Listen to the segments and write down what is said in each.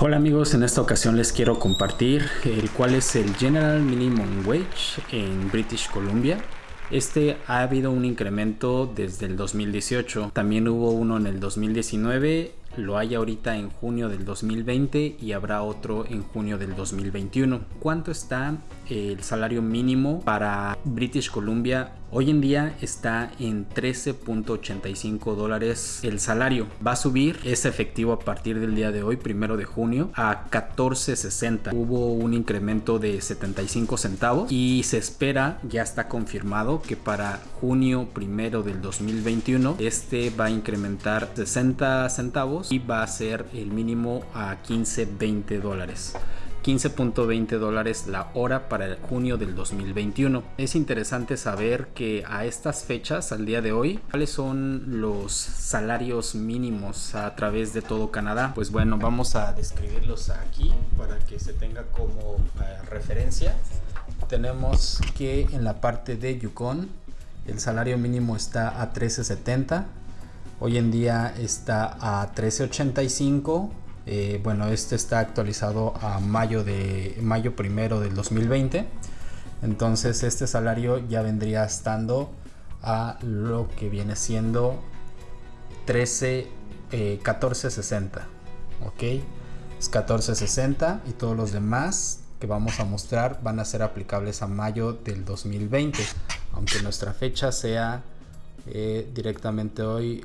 Hola amigos, en esta ocasión les quiero compartir el es el General Minimum Wage en British Columbia. Este ha habido un incremento desde el 2018, también hubo uno en el 2019 lo hay ahorita en junio del 2020 y habrá otro en junio del 2021. ¿Cuánto está el salario mínimo para British Columbia? Hoy en día está en 13.85 dólares el salario. Va a subir, es efectivo a partir del día de hoy, primero de junio, a 14.60. Hubo un incremento de 75 centavos y se espera, ya está confirmado, que para junio primero del 2021 este va a incrementar 60 centavos y va a ser el mínimo a 15-20 dólares. 15.20 dólares la hora para el junio del 2021. Es interesante saber que a estas fechas, al día de hoy, cuáles son los salarios mínimos a través de todo Canadá. Pues bueno, vamos a describirlos aquí para que se tenga como eh, referencia. Tenemos que en la parte de Yukon el salario mínimo está a 13.70 Hoy en día está a 13.85. Eh, bueno, este está actualizado a mayo de mayo primero del 2020. Entonces este salario ya vendría estando a lo que viene siendo 13 14.60. Ok, es 14.60 y todos los demás que vamos a mostrar van a ser aplicables a mayo del 2020. Aunque nuestra fecha sea eh, directamente hoy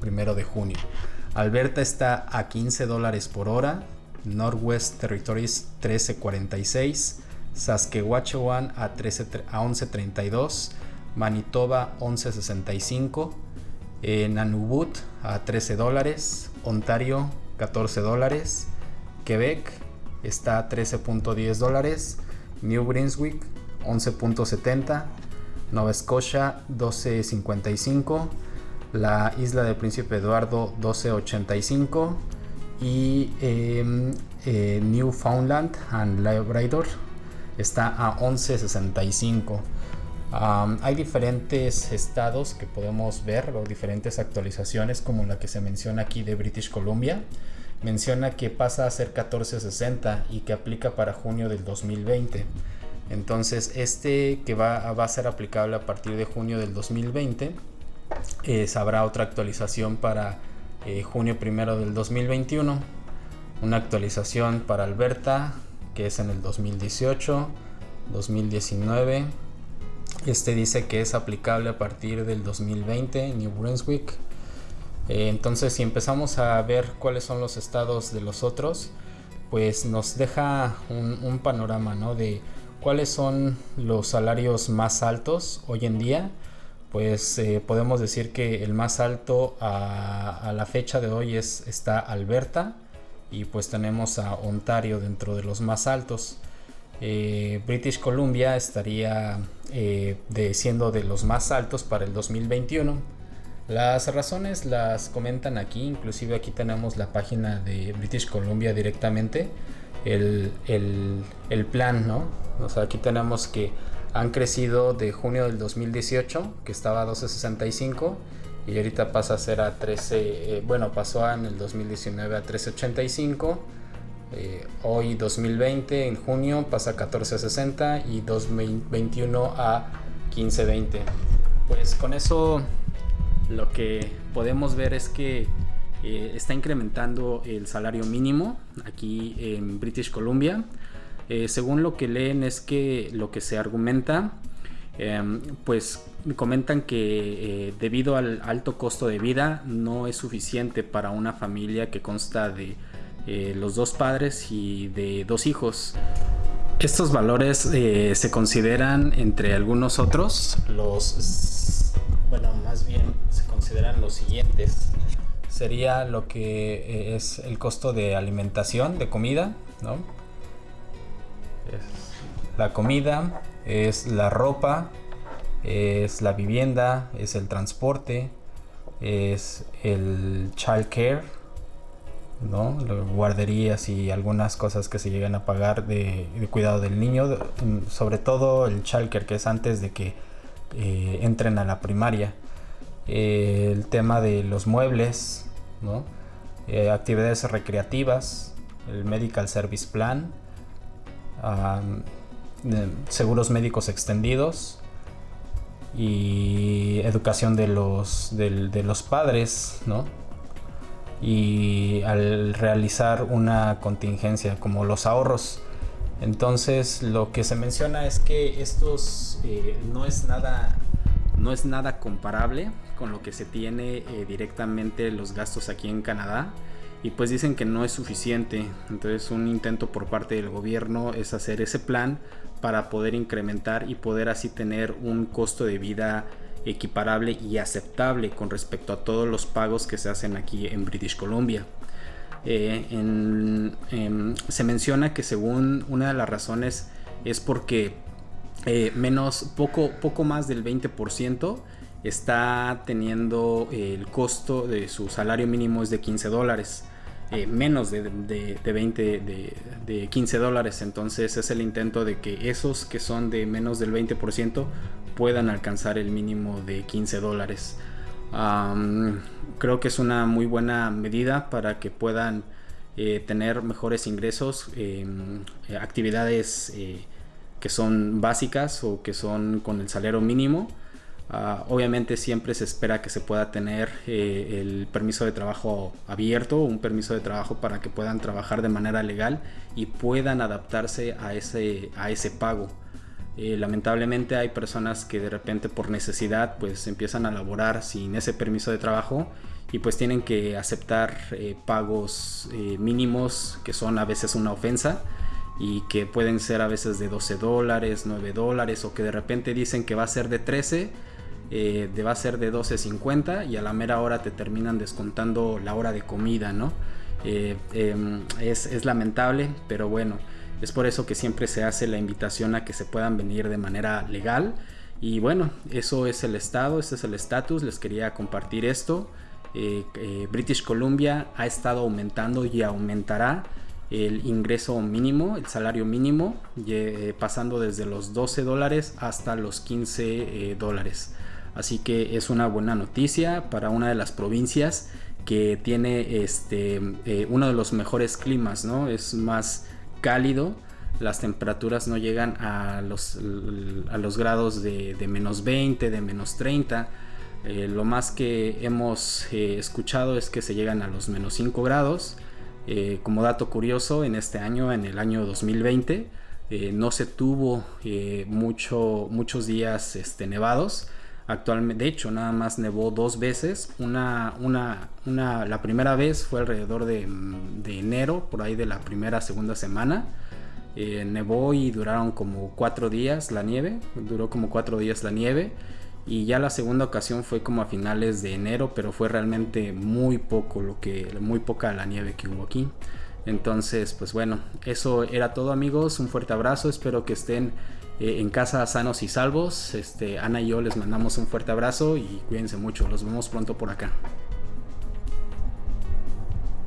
primero de junio. Alberta está a 15 dólares por hora, Northwest Territories 13.46, Saskatchewan a, 13, a 11.32, Manitoba 11.65, Nanubut a 13 dólares, Ontario 14 dólares, Quebec está a 13.10 dólares, New Brunswick 11.70, Nova Scotia 12.55, la isla del Príncipe Eduardo 1285 y em, eh, Newfoundland and Labrador está a 1165. hay diferentes estados que podemos ver o diferentes actualizaciones como la que se menciona aquí de British Columbia. Menciona que pasa a ser 1460 y que aplica para junio del 2020. Entonces este que va, va a ser aplicable a partir de junio del 2020 eh, habrá otra actualización para eh, junio primero del 2021 una actualización para Alberta que es en el 2018 2019 este dice que es aplicable a partir del 2020 New Brunswick. Eh, entonces si empezamos a ver cuáles son los estados de los otros pues nos deja un, panorama ¿no? de cuáles son los salarios más altos hoy en día pues eh, podemos decir que el más alto a, la fecha de hoy es, está Alberta y pues tenemos a Ontario dentro de los más altos. Eh, British Columbia estaría eh, siendo de los más altos para el 2021. Las razones las comentan aquí, inclusive aquí tenemos la página de British Columbia directamente, el, el plan, ¿no? O sea, aquí tenemos que han crecido de junio del 2018, que estaba a 12.65, y ahorita pasa a ser a 13, eh, bueno, pasó en el 2019 a 13.85, eh, hoy 2020, en junio, pasa a 14.60 y 2021 a 15.20. Pues con eso lo que podemos ver es que eh, está incrementando el salario mínimo aquí en British Columbia. Eh, según lo que leen es que lo que se argumenta, em, pues comentan que eh, debido al alto costo de vida no es suficiente para una familia que consta de eh, los dos padres y de dos hijos. Estos valores se consideran entre algunos otros los, bueno, más bien se consideran los siguientes. Sería lo que es el costo de alimentación, de comida, ¿no? Es la comida, es la ropa, es la vivienda, es el transporte, es el child care, ¿no? guarderías y algunas cosas que se llegan a pagar de, cuidado del niño, mm, sobre todo el child care que es antes de que eh, entren a la primaria. el tema de los muebles, ¿no? Eh, actividades recreativas, el Medical Service Plan, seguros médicos extendidos y educación de los, de, los padres, ¿no? Y al realizar una contingencia como los ahorros. Entonces lo que se menciona es que estos eh, no es nada no es nada comparable con lo que se tiene eh, directamente los gastos aquí en Canadá y pues dicen que no es suficiente. Entonces un intento por parte del gobierno es hacer ese plan para poder incrementar y poder así tener un costo de vida equiparable y aceptable con respecto a todos los pagos que se hacen aquí en British Columbia. Eh, se menciona que según una de las razones es porque eh, menos poco, poco más del 20% está teniendo el costo de su salario mínimo es de 15 dólares. Eh, menos de, de, 20, de, 15 dólares. Entonces es el intento de que esos que son de menos del 20% puedan alcanzar el mínimo de 15 dólares. creo que es una muy buena medida para que puedan eh, tener mejores ingresos, em, actividades eh, que son básicas o que son con el salario mínimo Ah, obviamente siempre se espera que se pueda tener eh, el permiso de trabajo abierto, un permiso de trabajo para que puedan trabajar de manera legal y puedan adaptarse a ese, a ese pago. Eh, lamentablemente hay personas que de repente por necesidad pues empiezan a laborar sin ese permiso de trabajo y pues tienen que aceptar eh, pagos mínimos que son a veces una ofensa y que pueden ser a veces de 12 dólares, 9 dólares o que de repente dicen que va a ser de 13 eh, va a ser de 12.50 y a la mera hora te terminan descontando la hora de comida, ¿no? Eh, em, es, lamentable, pero bueno, es por eso que siempre se hace la invitación a que se puedan venir de manera legal. Y bueno, eso es el estado, ese es el estatus, les quería compartir esto. Eh, British Columbia ha estado aumentando y aumentará el ingreso mínimo, el salario mínimo, pasando desde los 12 dólares hasta los 15 dólares. Así que es una buena noticia para una de las provincias que tiene este, eh, uno de los mejores climas, ¿no? Es más cálido, las temperaturas no llegan a los, a los grados de, menos 20, de menos 30. Eh, lo más que hemos eh, escuchado es que se llegan a los menos 5 grados. como dato curioso, en este año, en el año 2020, no se tuvo mucho, muchos días este, nevados Actualmente, de hecho, nada más nevó dos veces. Una, una, una, la primera vez fue alrededor de, enero, por ahí de la primera, segunda semana. Eh, nevó y duraron como cuatro días la nieve. Duró como cuatro días la nieve. Y ya la segunda ocasión fue como a finales de enero, pero fue realmente muy poco lo que, muy poca la nieve que hubo aquí. Entonces, pues bueno, eso era todo amigos. Un fuerte abrazo. Espero que estén eh, en casa sanos y salvos. Este, Ana y yo les mandamos un fuerte abrazo y cuídense mucho. Los vemos pronto por acá.